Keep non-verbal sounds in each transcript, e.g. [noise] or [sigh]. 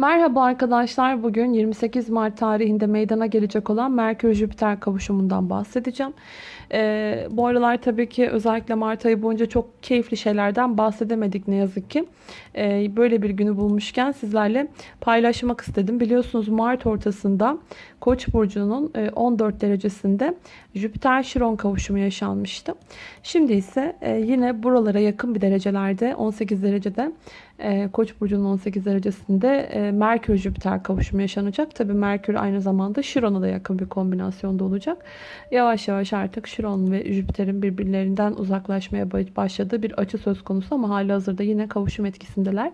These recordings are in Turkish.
Merhaba arkadaşlar. Bugün 28 Mart tarihinde meydana gelecek olan Merkür-Jüpiter kavuşumundan bahsedeceğim. Ee, bu aralar tabii ki özellikle Mart ayı boyunca çok keyifli şeylerden bahsedemedik ne yazık ki. Ee, böyle bir günü bulmuşken sizlerle paylaşmak istedim. Biliyorsunuz Mart ortasında Koç burcunun e, 14 derecesinde Jüpiter-Şiron kavuşumu yaşanmıştı. Şimdi ise e, yine buralara yakın bir derecelerde 18 derecede e, Koç burcunun 18 derecesinde e, Merkür-Jüpiter kavuşumu yaşanacak. Tabii Merkür aynı zamanda Şiron'a da yakın bir kombinasyonda olacak. Yavaş yavaş artık Şiron ve Jüpiter'in birbirlerinden uzaklaşmaya başladığı bir açı söz konusu ama hali hazırda yine kavuşum etkisindeler.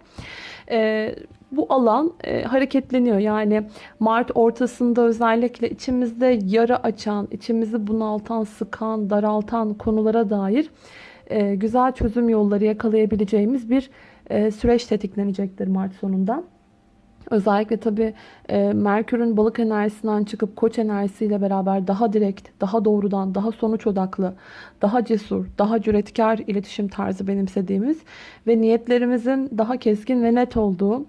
Bu alan e, hareketleniyor. Yani Mart ortasında özellikle içimizde yara açan, içimizi bunaltan, sıkan, daraltan konulara dair e, güzel çözüm yolları yakalayabileceğimiz bir e, süreç tetiklenecektir Mart sonunda. Özellikle tabii e, Merkür'ün balık enerjisinden çıkıp koç enerjisiyle beraber daha direkt, daha doğrudan, daha sonuç odaklı, daha cesur, daha cüretkar iletişim tarzı benimsediğimiz ve niyetlerimizin daha keskin ve net olduğu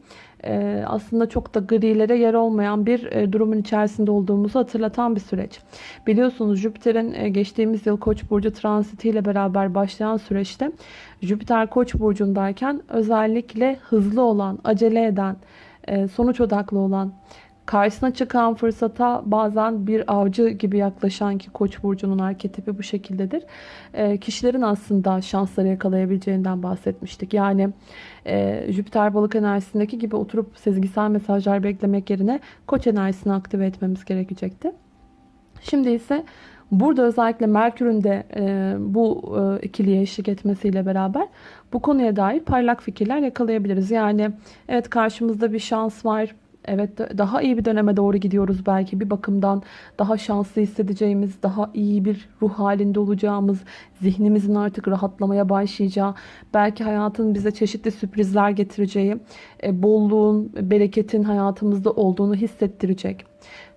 aslında çok da grilere yer olmayan bir e, durumun içerisinde olduğumuzu hatırlatan bir süreç. Biliyorsunuz Jüpiter'in e, geçtiğimiz yıl Koç burcu transitiyle beraber başlayan süreçte Jüpiter Koç burcundayken özellikle hızlı olan, acele eden, sonuç odaklı olan, karşısına çıkan fırsata bazen bir avcı gibi yaklaşan ki Koç burcunun arketipi bu şekildedir. kişilerin aslında şansları yakalayabileceğinden bahsetmiştik. Yani e, Jüpiter balık enerjisindeki gibi oturup sezgisel mesajlar beklemek yerine koç enerjisini aktive etmemiz gerekecekti. Şimdi ise burada özellikle Merkür'ün de e, bu e, ikiliye eşlik etmesiyle beraber bu konuya dair parlak fikirler yakalayabiliriz. Yani evet karşımızda bir şans var Evet daha iyi bir döneme doğru gidiyoruz belki. Bir bakımdan daha şanslı hissedeceğimiz, daha iyi bir ruh halinde olacağımız, zihnimizin artık rahatlamaya başlayacağı, belki hayatın bize çeşitli sürprizler getireceği, e, bolluğun, bereketin hayatımızda olduğunu hissettirecek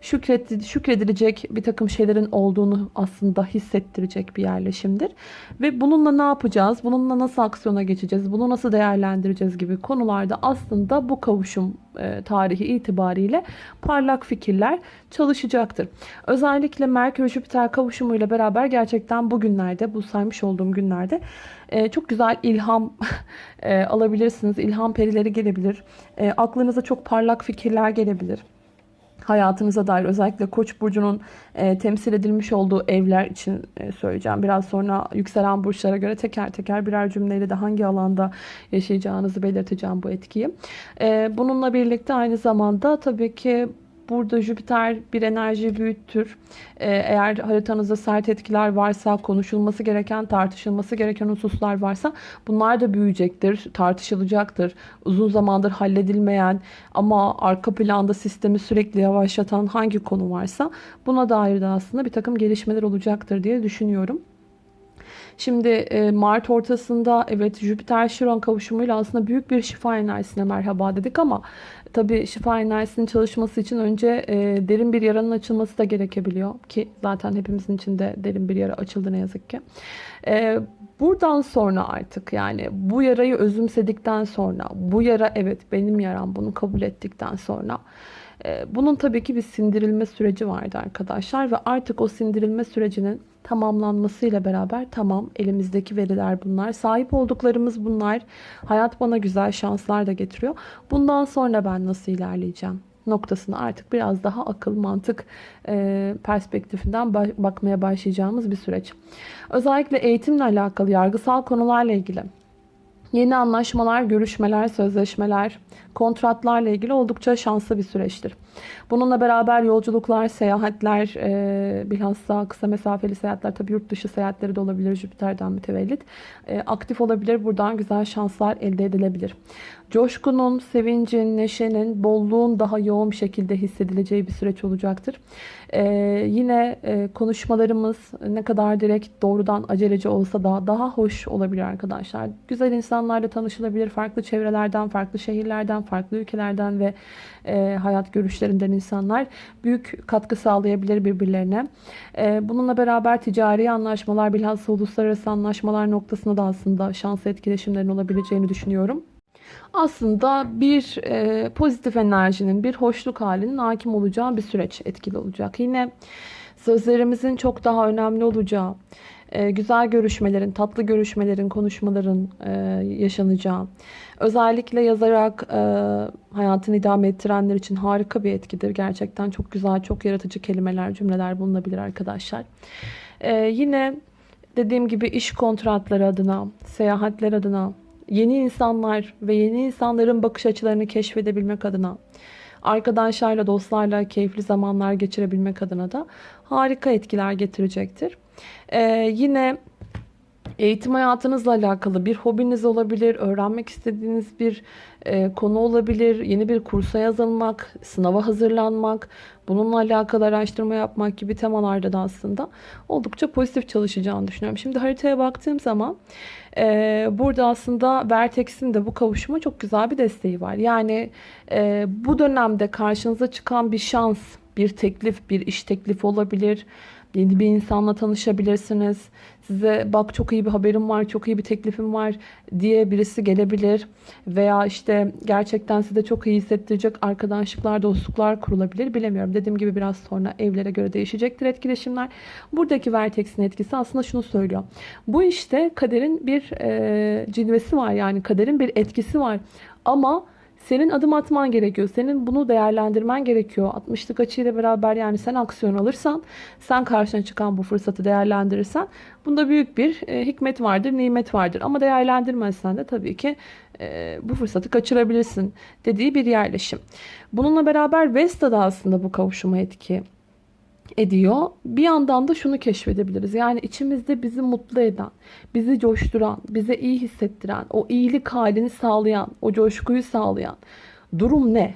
şükredilecek bir takım şeylerin olduğunu aslında hissettirecek bir yerleşimdir. Ve bununla ne yapacağız? Bununla nasıl aksiyona geçeceğiz? Bunu nasıl değerlendireceğiz gibi konularda aslında bu kavuşum e, tarihi itibariyle parlak fikirler çalışacaktır. Özellikle Merkür-Jüpiter kavuşumuyla beraber gerçekten bugünlerde, bu saymış olduğum günlerde e, çok güzel ilham [laughs] e, alabilirsiniz. İlham perileri gelebilir. Aklınıza çok parlak fikirler gelebilir hayatınıza dair özellikle Koç burcunun e, temsil edilmiş olduğu evler için e, söyleyeceğim. Biraz sonra yükselen burçlara göre teker teker birer cümleyle de hangi alanda yaşayacağınızı belirteceğim bu etkiyi. E, bununla birlikte aynı zamanda tabii ki Burada Jüpiter bir enerji büyüttür. Ee, eğer haritanızda sert etkiler varsa, konuşulması gereken, tartışılması gereken hususlar varsa bunlar da büyüyecektir, tartışılacaktır. Uzun zamandır halledilmeyen ama arka planda sistemi sürekli yavaşlatan hangi konu varsa buna dair de aslında bir takım gelişmeler olacaktır diye düşünüyorum. Şimdi e, Mart ortasında evet Jüpiter Şiron kavuşumuyla aslında büyük bir şifa enerjisine merhaba dedik ama tabi şifa enerjisinin çalışması için önce e, derin bir yaranın açılması da gerekebiliyor ki zaten hepimizin içinde derin bir yara açıldı ne yazık ki. E, buradan sonra artık yani bu yarayı özümsedikten sonra bu yara evet benim yaram bunu kabul ettikten sonra bunun tabii ki bir sindirilme süreci vardı arkadaşlar ve artık o sindirilme sürecinin tamamlanmasıyla beraber tamam elimizdeki veriler bunlar. Sahip olduklarımız bunlar. Hayat bana güzel şanslar da getiriyor. Bundan sonra ben nasıl ilerleyeceğim? noktasına artık biraz daha akıl, mantık e, perspektifinden bakmaya başlayacağımız bir süreç. Özellikle eğitimle alakalı, yargısal konularla ilgili Yeni anlaşmalar, görüşmeler, sözleşmeler, kontratlarla ilgili oldukça şanslı bir süreçtir. Bununla beraber yolculuklar, seyahatler, e, bilhassa kısa mesafeli seyahatler, tabi yurt dışı seyahatleri de olabilir Jüpiter'den mütevellit. E, aktif olabilir, buradan güzel şanslar elde edilebilir. Coşkunun, sevincin, neşenin, bolluğun daha yoğun bir şekilde hissedileceği bir süreç olacaktır. Ee, yine e, konuşmalarımız ne kadar direkt doğrudan aceleci olsa da daha hoş olabilir arkadaşlar. Güzel insanlarla tanışılabilir. Farklı çevrelerden, farklı şehirlerden, farklı ülkelerden ve e, hayat görüşlerinden insanlar büyük katkı sağlayabilir birbirlerine. E, bununla beraber ticari anlaşmalar, bilhassa uluslararası anlaşmalar noktasında da aslında şanslı etkileşimlerin olabileceğini düşünüyorum. aslında bir e, pozitif enerjinin, bir hoşluk halinin hakim olacağı bir süreç etkili olacak. Yine sözlerimizin çok daha önemli olacağı, e, güzel görüşmelerin, tatlı görüşmelerin, konuşmaların e, yaşanacağı, özellikle yazarak e, hayatını idame ettirenler için harika bir etkidir. Gerçekten çok güzel, çok yaratıcı kelimeler, cümleler bulunabilir arkadaşlar. E, yine dediğim gibi iş kontratları adına, seyahatler adına, yeni insanlar ve yeni insanların bakış açılarını keşfedebilmek adına, arkadaşlarla, dostlarla keyifli zamanlar geçirebilmek adına da harika etkiler getirecektir. Ee, yine eğitim hayatınızla alakalı bir hobiniz olabilir, öğrenmek istediğiniz bir e, konu olabilir, yeni bir kursa yazılmak, sınava hazırlanmak, bununla alakalı araştırma yapmak gibi temalarda da aslında oldukça pozitif çalışacağını düşünüyorum. Şimdi haritaya baktığım zaman e, burada aslında Vertex'in de bu kavuşuma çok güzel bir desteği var. Yani e, bu dönemde karşınıza çıkan bir şans, bir teklif, bir iş teklifi olabilir. Yeni bir insanla tanışabilirsiniz. Size bak çok iyi bir haberim var, çok iyi bir teklifim var diye birisi gelebilir. Veya işte gerçekten size çok iyi hissettirecek arkadaşlıklar, dostluklar kurulabilir. Bilemiyorum. Dediğim gibi biraz sonra evlere göre değişecektir etkileşimler. Buradaki Vertex'in etkisi aslında şunu söylüyor. Bu işte kaderin bir e, cilvesi var. Yani kaderin bir etkisi var. Ama senin adım atman gerekiyor. Senin bunu değerlendirmen gerekiyor. 60'lık açıyla beraber yani sen aksiyon alırsan, sen karşına çıkan bu fırsatı değerlendirirsen bunda büyük bir e, hikmet vardır, nimet vardır. Ama değerlendirmezsen de tabii ki e, bu fırsatı kaçırabilirsin dediği bir yerleşim. Bununla beraber Vesta da aslında bu kavuşuma etki ediyor. Bir yandan da şunu keşfedebiliriz. Yani içimizde bizi mutlu eden, bizi coşturan, bize iyi hissettiren, o iyilik halini sağlayan, o coşkuyu sağlayan durum ne?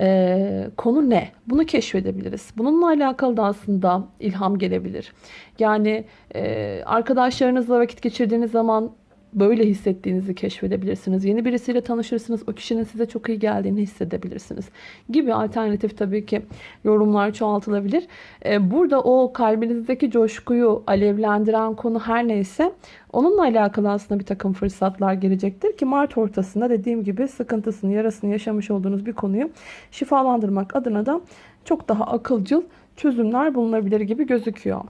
Ee, konu ne? Bunu keşfedebiliriz. Bununla alakalı da aslında ilham gelebilir. Yani e, arkadaşlarınızla vakit geçirdiğiniz zaman böyle hissettiğinizi keşfedebilirsiniz. Yeni birisiyle tanışırsınız. O kişinin size çok iyi geldiğini hissedebilirsiniz. Gibi alternatif tabii ki yorumlar çoğaltılabilir. Ee, burada o kalbinizdeki coşkuyu alevlendiren konu her neyse onunla alakalı aslında bir takım fırsatlar gelecektir ki Mart ortasında dediğim gibi sıkıntısını, yarasını yaşamış olduğunuz bir konuyu şifalandırmak adına da çok daha akılcıl çözümler bulunabilir gibi gözüküyor.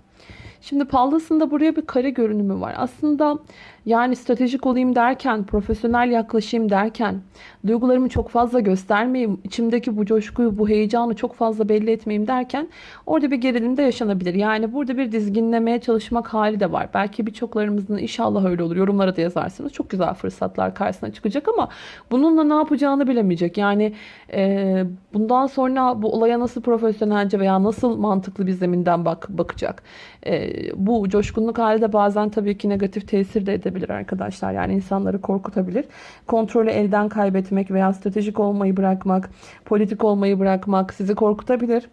Şimdi Pallas'ın buraya bir kare görünümü var. Aslında yani stratejik olayım derken, profesyonel yaklaşayım derken, duygularımı çok fazla göstermeyeyim, içimdeki bu coşkuyu, bu heyecanı çok fazla belli etmeyeyim derken orada bir gerilim de yaşanabilir. Yani burada bir dizginlemeye çalışmak hali de var. Belki birçoklarımızın inşallah öyle olur. Yorumlara da yazarsınız. Çok güzel fırsatlar karşısına çıkacak ama bununla ne yapacağını bilemeyecek. Yani e, bundan sonra bu olaya nasıl profesyonelce veya nasıl mantıklı bir zeminden bak bakacak. E, bu coşkunluk hali de bazen tabii ki negatif tesir de edebilir arkadaşlar. Yani insanları korkutabilir. Kontrolü elden kaybetmek veya stratejik olmayı bırakmak, politik olmayı bırakmak sizi korkutabilir.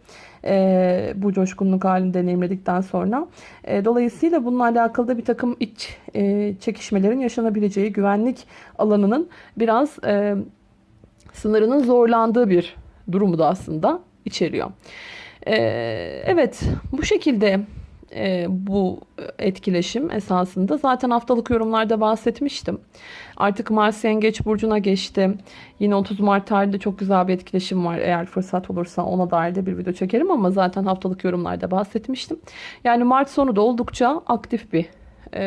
E, bu coşkunluk halini deneyimledikten sonra. E, dolayısıyla bununla alakalı da bir takım iç e, çekişmelerin yaşanabileceği güvenlik alanının biraz e, sınırının zorlandığı bir durumu da aslında içeriyor. E, evet bu şekilde e, bu etkileşim esasında. Zaten haftalık yorumlarda bahsetmiştim. Artık Mars Yengeç Burcu'na geçti. Yine 30 Mart tarihinde çok güzel bir etkileşim var. Eğer fırsat olursa ona dair de bir video çekerim ama zaten haftalık yorumlarda bahsetmiştim. Yani Mart sonu da oldukça aktif bir e,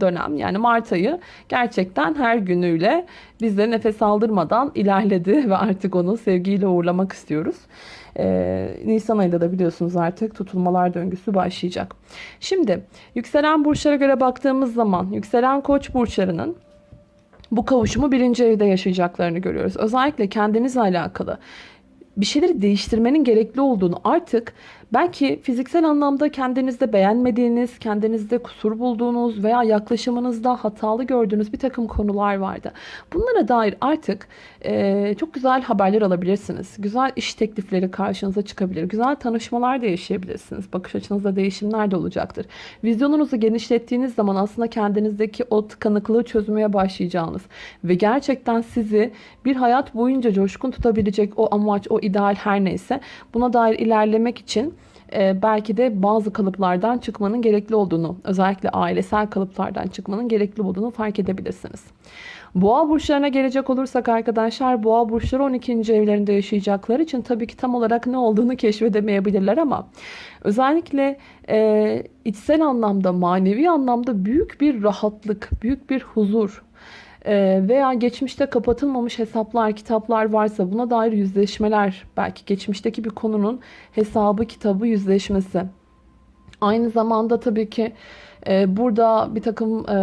dönem. Yani Mart ayı gerçekten her günüyle bizleri nefes aldırmadan ilerledi [laughs] ve artık onu sevgiyle uğurlamak istiyoruz. Ee, Nisan ayında da biliyorsunuz artık tutulmalar döngüsü başlayacak. Şimdi yükselen burçlara göre baktığımız zaman yükselen koç burçlarının bu kavuşumu birinci evde yaşayacaklarını görüyoruz. Özellikle kendinizle alakalı bir şeyleri değiştirmenin gerekli olduğunu artık Belki fiziksel anlamda kendinizde beğenmediğiniz, kendinizde kusur bulduğunuz veya yaklaşımınızda hatalı gördüğünüz bir takım konular vardı. Bunlara dair artık e, çok güzel haberler alabilirsiniz. Güzel iş teklifleri karşınıza çıkabilir. Güzel tanışmalar da yaşayabilirsiniz. Bakış açınızda değişimler de olacaktır. Vizyonunuzu genişlettiğiniz zaman aslında kendinizdeki o tıkanıklığı çözmeye başlayacağınız ve gerçekten sizi bir hayat boyunca coşkun tutabilecek o amaç, o ideal her neyse buna dair ilerlemek için e, belki de bazı kalıplardan çıkmanın gerekli olduğunu, özellikle ailesel kalıplardan çıkmanın gerekli olduğunu fark edebilirsiniz. Boğa burçlarına gelecek olursak arkadaşlar boğa burçları 12. evlerinde yaşayacakları için tabii ki tam olarak ne olduğunu keşfedemeyebilirler ama özellikle e, içsel anlamda manevi anlamda büyük bir rahatlık, büyük bir huzur veya geçmişte kapatılmamış hesaplar, kitaplar varsa buna dair yüzleşmeler belki geçmişteki bir konunun hesabı, kitabı, yüzleşmesi. Aynı zamanda tabii ki e, burada bir takım e,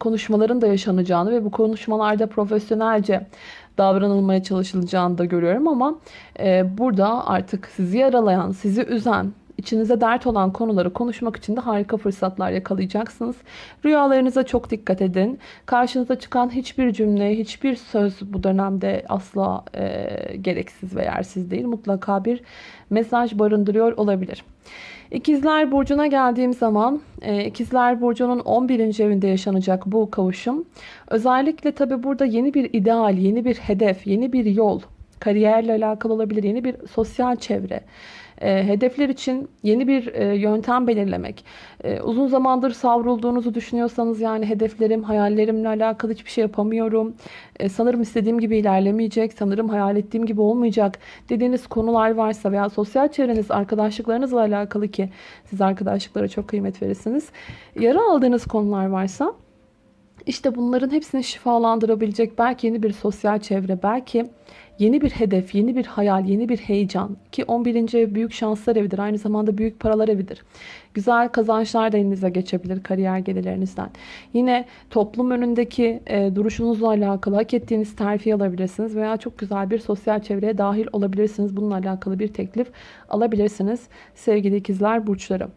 konuşmaların da yaşanacağını ve bu konuşmalarda profesyonelce davranılmaya çalışılacağını da görüyorum ama e, burada artık sizi yaralayan, sizi üzen, içinize dert olan konuları konuşmak için de harika fırsatlar yakalayacaksınız. Rüyalarınıza çok dikkat edin. Karşınıza çıkan hiçbir cümle, hiçbir söz bu dönemde asla e, gereksiz ve yersiz değil. Mutlaka bir mesaj barındırıyor olabilir. İkizler Burcu'na geldiğim zaman e, İkizler Burcu'nun 11. evinde yaşanacak bu kavuşum. Özellikle tabi burada yeni bir ideal, yeni bir hedef, yeni bir yol, kariyerle alakalı olabilir, yeni bir sosyal çevre e, hedefler için yeni bir e, yöntem belirlemek. E, uzun zamandır savrulduğunuzu düşünüyorsanız yani hedeflerim, hayallerimle alakalı hiçbir şey yapamıyorum. E, sanırım istediğim gibi ilerlemeyecek, sanırım hayal ettiğim gibi olmayacak dediğiniz konular varsa veya sosyal çevreniz, arkadaşlıklarınızla alakalı ki siz arkadaşlıklara çok kıymet verirsiniz. Yara aldığınız konular varsa işte bunların hepsini şifalandırabilecek belki yeni bir sosyal çevre, belki yeni bir hedef, yeni bir hayal, yeni bir heyecan ki 11. ev büyük şanslar evidir. Aynı zamanda büyük paralar evidir. Güzel kazançlar da elinize geçebilir kariyer gelirlerinizden. Yine toplum önündeki e, duruşunuzla alakalı hak ettiğiniz terfi alabilirsiniz veya çok güzel bir sosyal çevreye dahil olabilirsiniz. Bununla alakalı bir teklif alabilirsiniz sevgili ikizler burçları.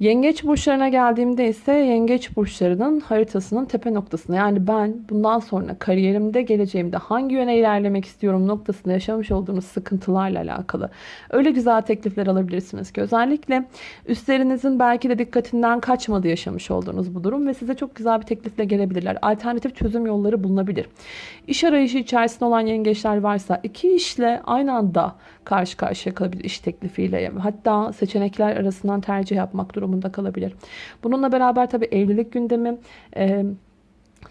Yengeç burçlarına geldiğimde ise yengeç burçlarının haritasının tepe noktasına yani ben bundan sonra kariyerimde geleceğimde hangi yöne ilerlemek istiyorum noktasında yaşamış olduğunuz sıkıntılarla alakalı öyle güzel teklifler alabilirsiniz ki özellikle üstlerinizin belki de dikkatinden kaçmadı yaşamış olduğunuz bu durum ve size çok güzel bir teklifle gelebilirler. Alternatif çözüm yolları bulunabilir. İş arayışı içerisinde olan yengeçler varsa iki işle aynı anda karşı karşıya kalabilir iş teklifiyle. Hatta seçenekler arasından tercih yapmak durumunda kalabilir. Bununla beraber tabii evlilik gündemi... E,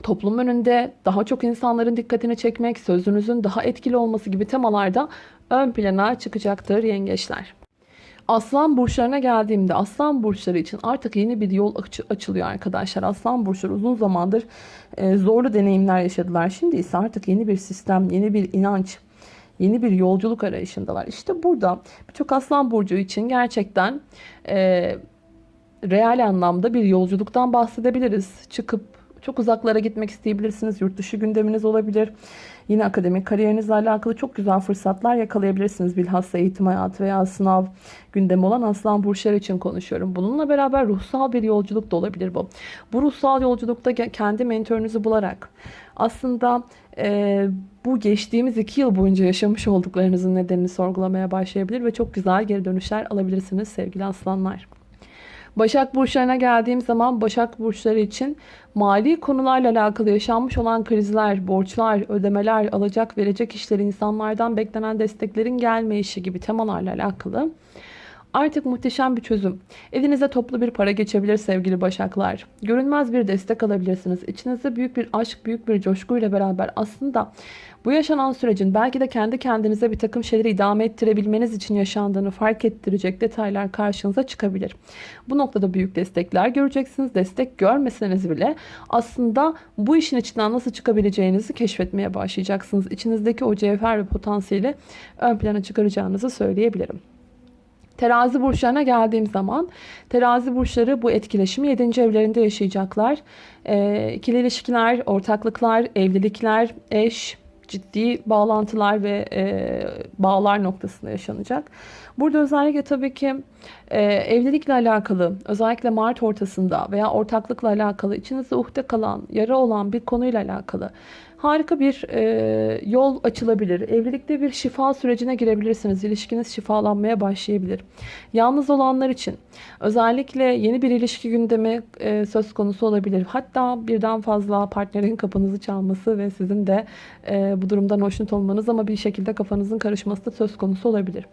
toplum önünde daha çok insanların dikkatini çekmek, sözünüzün daha etkili olması gibi temalarda ön plana çıkacaktır yengeçler. Aslan burçlarına geldiğimde aslan burçları için artık yeni bir yol aç açılıyor arkadaşlar. Aslan burçları uzun zamandır e, zorlu deneyimler yaşadılar. Şimdi ise artık yeni bir sistem, yeni bir inanç, yeni bir yolculuk arayışındalar. İşte burada birçok aslan burcu için gerçekten e, real anlamda bir yolculuktan bahsedebiliriz. Çıkıp çok uzaklara gitmek isteyebilirsiniz. Yurt dışı gündeminiz olabilir. Yine akademik kariyerinizle alakalı çok güzel fırsatlar yakalayabilirsiniz. Bilhassa eğitim hayatı veya sınav gündemi olan aslan burçları için konuşuyorum. Bununla beraber ruhsal bir yolculuk da olabilir bu. Bu ruhsal yolculukta kendi mentorunuzu bularak aslında e, bu geçtiğimiz iki yıl boyunca yaşamış olduklarınızın nedenini sorgulamaya başlayabilir ve çok güzel geri dönüşler alabilirsiniz sevgili aslanlar. Başak burçlarına geldiğim zaman Başak burçları için mali konularla alakalı yaşanmış olan krizler, borçlar, ödemeler, alacak verecek işleri, insanlardan beklenen desteklerin gelmeyişi gibi temalarla alakalı Artık muhteşem bir çözüm. Evinize toplu bir para geçebilir sevgili başaklar. Görünmez bir destek alabilirsiniz. İçinizde büyük bir aşk, büyük bir coşkuyla beraber aslında bu yaşanan sürecin belki de kendi kendinize bir takım şeyleri idame ettirebilmeniz için yaşandığını fark ettirecek detaylar karşınıza çıkabilir. Bu noktada büyük destekler göreceksiniz. Destek görmeseniz bile aslında bu işin içinden nasıl çıkabileceğinizi keşfetmeye başlayacaksınız. İçinizdeki o cevher ve potansiyeli ön plana çıkaracağınızı söyleyebilirim. Terazi burçlarına geldiğim zaman terazi burçları bu etkileşimi 7. evlerinde yaşayacaklar. E, ikili ilişkiler, ortaklıklar, evlilikler, eş, ciddi bağlantılar ve e, bağlar noktasında yaşanacak. Burada özellikle tabii ki e, evlilikle alakalı özellikle Mart ortasında veya ortaklıkla alakalı içinizde uhde kalan, yara olan bir konuyla alakalı harika bir e, yol açılabilir. Evlilikte bir şifa sürecine girebilirsiniz. İlişkiniz şifalanmaya başlayabilir. Yalnız olanlar için özellikle yeni bir ilişki gündemi e, söz konusu olabilir. Hatta birden fazla partnerin kapınızı çalması ve sizin de e, bu durumdan hoşnut olmanız ama bir şekilde kafanızın karışması da söz konusu olabilir.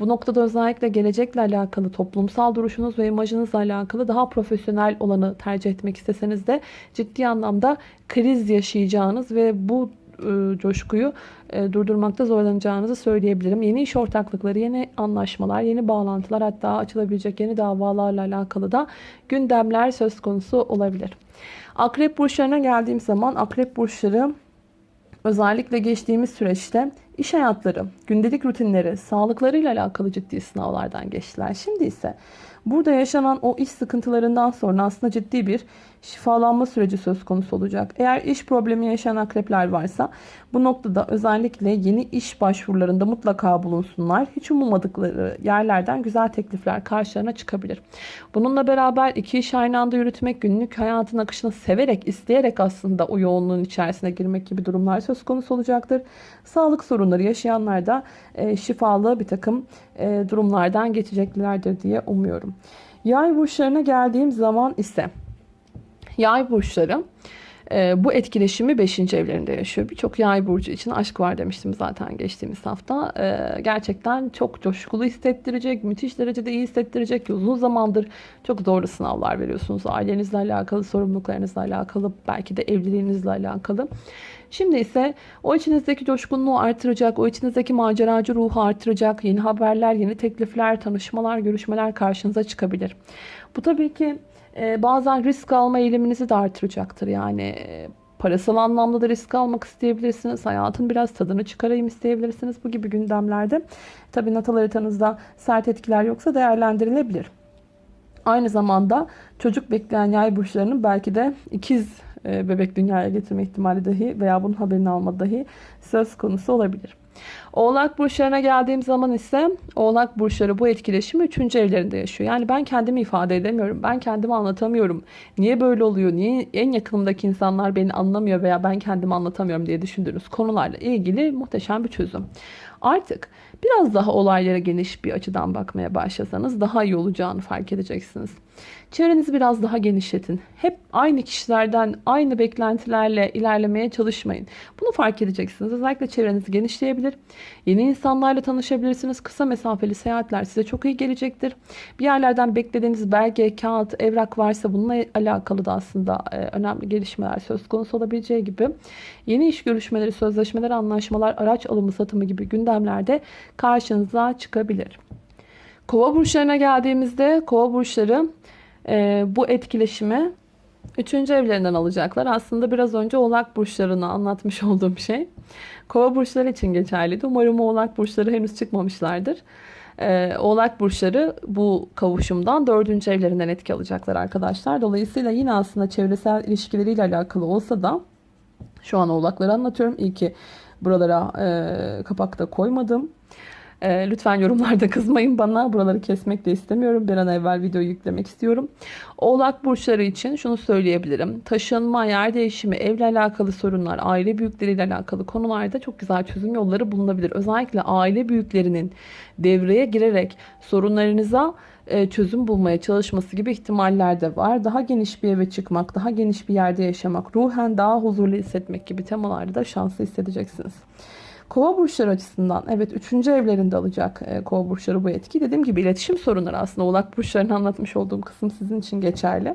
Bu noktada özellikle gelecekle alakalı toplumsal duruşunuz ve imajınızla alakalı daha profesyonel olanı tercih etmek isteseniz de ciddi anlamda kriz yaşayacağınız ve bu e, coşkuyu e, durdurmakta zorlanacağınızı söyleyebilirim. Yeni iş ortaklıkları, yeni anlaşmalar, yeni bağlantılar hatta açılabilecek yeni davalarla alakalı da gündemler söz konusu olabilir. Akrep burçlarına geldiğim zaman akrep burçları özellikle geçtiğimiz süreçte iş hayatları, gündelik rutinleri, sağlıklarıyla alakalı ciddi sınavlardan geçtiler. Şimdi ise burada yaşanan o iş sıkıntılarından sonra aslında ciddi bir şifalanma süreci söz konusu olacak. Eğer iş problemi yaşayan akrepler varsa bu noktada özellikle yeni iş başvurularında mutlaka bulunsunlar. Hiç ummadıkları yerlerden güzel teklifler karşılarına çıkabilir. Bununla beraber iki iş aynı anda yürütmek, günlük hayatın akışını severek, isteyerek aslında o yoğunluğun içerisine girmek gibi durumlar söz konusu olacaktır. Sağlık sorunları yaşayanlar da e, şifalı bir takım e, durumlardan geçeceklerdir diye umuyorum. Yay burçlarına geldiğim zaman ise Yay burçları e, bu etkileşimi 5. evlerinde yaşıyor. Birçok yay burcu için aşk var demiştim zaten geçtiğimiz hafta. E, gerçekten çok coşkulu hissettirecek, müthiş derecede iyi hissettirecek. Uzun zamandır çok zorlu sınavlar veriyorsunuz. Ailenizle alakalı, sorumluluklarınızla alakalı, belki de evliliğinizle alakalı. Şimdi ise o içinizdeki coşkunluğu artıracak, o içinizdeki maceracı ruhu artıracak yeni haberler, yeni teklifler, tanışmalar, görüşmeler karşınıza çıkabilir. Bu tabii ki e, bazen risk alma eğiliminizi de artıracaktır. Yani e, parasal anlamda da risk almak isteyebilirsiniz. Hayatın biraz tadını çıkarayım isteyebilirsiniz. Bu gibi gündemlerde tabii natal haritanızda sert etkiler yoksa değerlendirilebilir. Aynı zamanda çocuk bekleyen yay burçlarının belki de ikiz e, bebek dünyaya getirme ihtimali dahi veya bunun haberini alma dahi söz konusu olabilir. Oğlak burçlarına geldiğim zaman ise oğlak burçları bu etkileşimi 3. evlerinde yaşıyor. Yani ben kendimi ifade edemiyorum. Ben kendimi anlatamıyorum. Niye böyle oluyor? Niye en yakınımdaki insanlar beni anlamıyor veya ben kendimi anlatamıyorum diye düşündüğünüz konularla ilgili muhteşem bir çözüm. Artık biraz daha olaylara geniş bir açıdan bakmaya başlasanız daha iyi olacağını fark edeceksiniz. Çevrenizi biraz daha genişletin. Hep aynı kişilerden, aynı beklentilerle ilerlemeye çalışmayın. Bunu fark edeceksiniz. Özellikle çevrenizi genişleyebilir. Yeni insanlarla tanışabilirsiniz. Kısa mesafeli seyahatler size çok iyi gelecektir. Bir yerlerden beklediğiniz belge, kağıt, evrak varsa bununla alakalı da aslında e, önemli gelişmeler söz konusu olabileceği gibi yeni iş görüşmeleri, sözleşmeler, anlaşmalar, araç alımı, satımı gibi gündemlerde karşınıza çıkabilir. Kova burçlarına geldiğimizde kova burçları e, bu etkileşimi üçüncü evlerinden alacaklar. Aslında biraz önce oğlak burçlarını anlatmış [laughs] olduğum şey. Kova burçları için geçerliydi. Umarım oğlak burçları henüz çıkmamışlardır. Ee, oğlak burçları bu kavuşumdan dördüncü evlerinden etki alacaklar arkadaşlar. Dolayısıyla yine aslında çevresel ilişkileriyle alakalı olsa da şu an oğlakları anlatıyorum. İyi ki buralara e, kapakta koymadım. E, lütfen yorumlarda kızmayın bana. Buraları kesmek de istemiyorum. Bir an evvel videoyu yüklemek istiyorum. Oğlak burçları için şunu söyleyebilirim. Taşınma, yer değişimi, evle alakalı sorunlar, aile büyükleriyle alakalı konularda çok güzel çözüm yolları bulunabilir. Özellikle aile büyüklerinin devreye girerek sorunlarınıza e, çözüm bulmaya çalışması gibi ihtimaller de var. Daha geniş bir eve çıkmak, daha geniş bir yerde yaşamak, ruhen daha huzurlu hissetmek gibi temalarda da şanslı hissedeceksiniz. Kova burçları açısından evet 3. evlerinde alacak e, kova burçları bu etki. Dediğim gibi iletişim sorunları aslında oğlak burçlarını anlatmış olduğum kısım sizin için geçerli.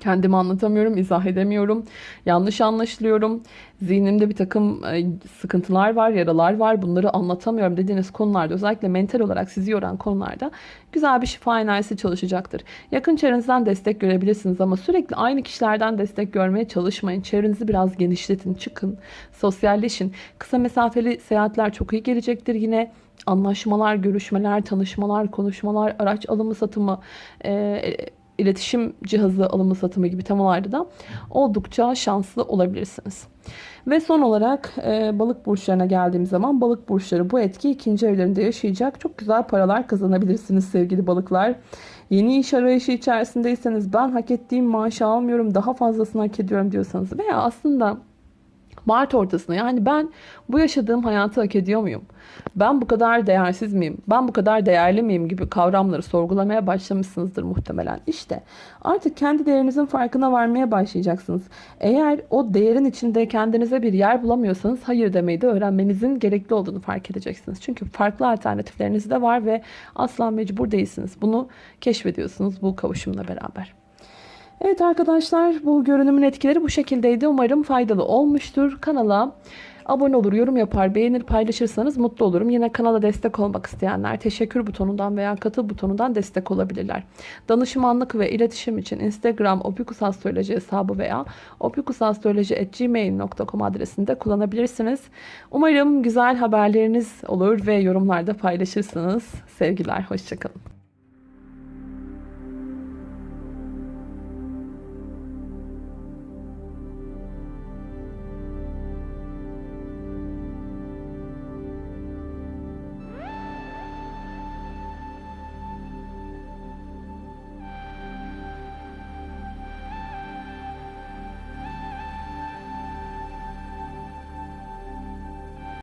Kendimi anlatamıyorum, izah edemiyorum. Yanlış anlaşılıyorum. Zihnimde bir takım e, sıkıntılar var, yaralar var. Bunları anlatamıyorum dediğiniz konularda özellikle mental olarak sizi yoran konularda güzel bir şifa enerjisi çalışacaktır. Yakın çevrenizden destek görebilirsiniz ama sürekli aynı kişilerden destek görmeye çalışmayın. Çevrenizi biraz genişletin, çıkın, sosyalleşin. Kısa mesafeli seyahatler çok iyi gelecektir. Yine anlaşmalar, görüşmeler, tanışmalar, konuşmalar, araç alımı satımı, e, iletişim cihazı alımı satımı gibi temalarda da oldukça şanslı olabilirsiniz. Ve son olarak e, balık burçlarına geldiğim zaman balık burçları bu etki ikinci evlerinde yaşayacak. Çok güzel paralar kazanabilirsiniz sevgili balıklar. Yeni iş arayışı içerisindeyseniz ben hak ettiğim maaşı almıyorum daha fazlasını hak ediyorum diyorsanız veya aslında Mart ortasında yani ben bu yaşadığım hayatı hak ediyor muyum? Ben bu kadar değersiz miyim? Ben bu kadar değerli miyim gibi kavramları sorgulamaya başlamışsınızdır muhtemelen. İşte artık kendi değerinizin farkına varmaya başlayacaksınız. Eğer o değerin içinde kendinize bir yer bulamıyorsanız hayır demeyi de öğrenmenizin gerekli olduğunu fark edeceksiniz. Çünkü farklı alternatifleriniz de var ve asla mecbur değilsiniz. Bunu keşfediyorsunuz bu kavuşumla beraber. Evet arkadaşlar bu görünümün etkileri bu şekildeydi. Umarım faydalı olmuştur. Kanala abone olur, yorum yapar, beğenir, paylaşırsanız mutlu olurum. Yine kanala destek olmak isteyenler teşekkür butonundan veya katıl butonundan destek olabilirler. Danışmanlık ve iletişim için Instagram opikusastroloji hesabı veya opikusastroloji.gmail.com adresinde kullanabilirsiniz. Umarım güzel haberleriniz olur ve yorumlarda paylaşırsınız. Sevgiler, hoşçakalın.